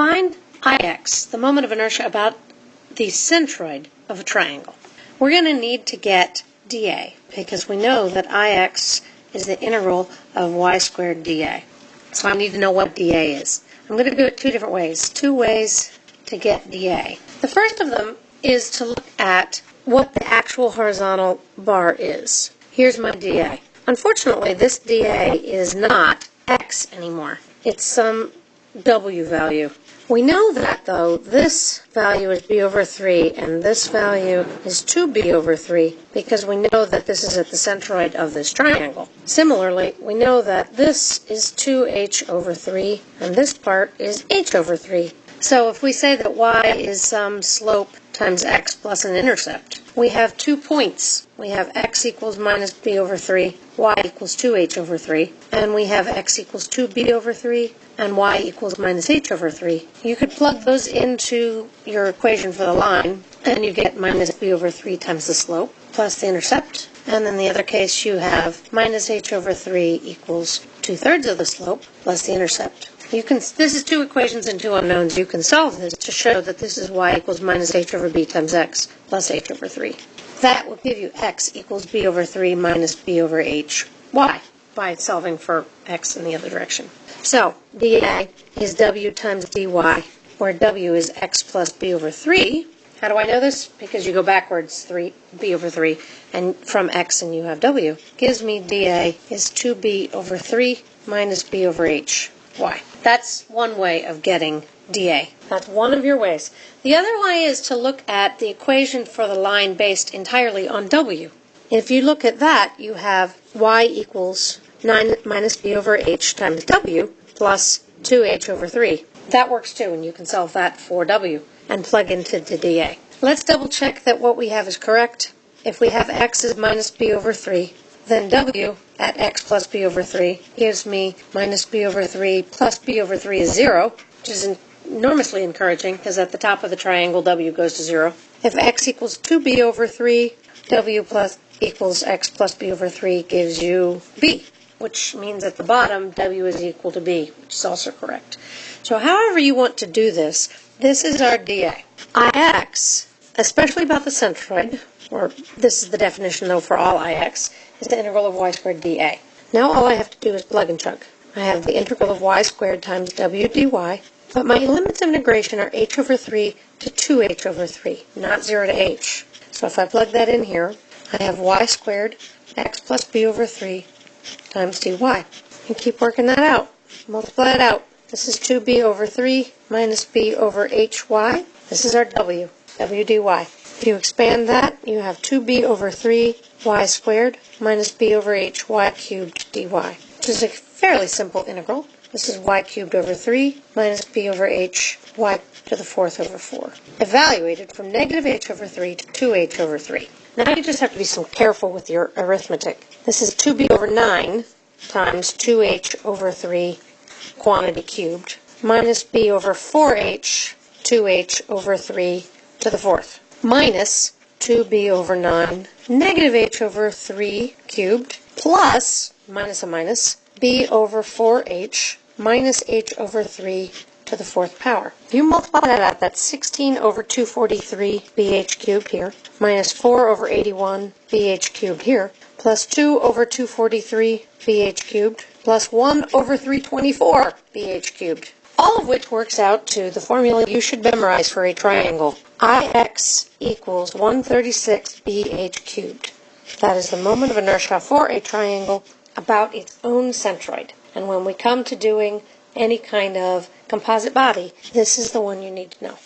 find Ix, the moment of inertia about the centroid of a triangle, we're going to need to get dA because we know that Ix is the integral of y squared dA. So I need to know what dA is. I'm going to do it two different ways, two ways to get dA. The first of them is to look at what the actual horizontal bar is. Here's my dA. Unfortunately, this dA is not x anymore. It's some w value. We know that, though, this value is b over 3 and this value is 2b over 3 because we know that this is at the centroid of this triangle. Similarly, we know that this is 2h over 3 and this part is h over 3. So if we say that y is some slope times x plus an intercept, we have two points. We have x equals minus b over 3, y equals 2h over 3, and we have x equals 2b over 3, and y equals minus h over 3. You could plug those into your equation for the line, and you get minus b over 3 times the slope plus the intercept. And in the other case, you have minus h over 3 equals 2 thirds of the slope plus the intercept. You can, this is two equations and two unknowns. You can solve this to show that this is y equals minus h over b times x plus h over 3. That will give you x equals b over 3 minus b over h y by solving for x in the other direction. So dA is w times dy, where w is x plus b over 3. How do I know this? Because you go backwards 3 b over 3 and from x and you have w. Gives me dA is 2b over 3 minus b over h. y. That's one way of getting dA. That's one of your ways. The other way is to look at the equation for the line based entirely on w. If you look at that, you have y equals 9 minus b over h times w plus 2h over 3. That works too, and you can solve that for w and plug into the dA. Let's double check that what we have is correct. If we have x is minus b over 3, then w at x plus b over 3 gives me minus b over 3 plus b over 3 is 0, which is enormously encouraging because at the top of the triangle w goes to 0. If x equals 2b over 3, w plus equals x plus b over 3 gives you b which means at the bottom W is equal to B, which is also correct. So however you want to do this, this is our dA. Ix, especially about the centroid, or this is the definition though for all Ix, is the integral of y squared dA. Now all I have to do is plug and chug. I have the integral of y squared times w dy, but my limits of integration are h over 3 to 2h over 3, not 0 to h. So if I plug that in here, I have y squared x plus b over 3 times dy. And keep working that out. Multiply it out. This is 2b over 3 minus b over hy. This is our w, w dy. If you expand that, you have 2b over 3 y squared minus b over hy cubed dy, which is a fairly simple integral. This is y cubed over 3 minus b over h y to the fourth over 4. Evaluated from negative h over 3 to 2h over 3. Now you just have to be so careful with your arithmetic. This is 2b over 9 times 2h over 3 quantity cubed minus b over 4h 2h over 3 to the fourth minus 2b over 9 negative h over 3 cubed plus minus a minus b over 4h minus h over 3 to the fourth power. If you multiply that out, that's 16 over 243 bh cubed here, minus 4 over 81 bh cubed here, plus 2 over 243 bh cubed, plus 1 over 324 bh cubed. All of which works out to the formula you should memorize for a triangle. Ix equals 136 bh cubed. That is the moment of inertia for a triangle about its own centroid. And when we come to doing any kind of composite body, this is the one you need to know.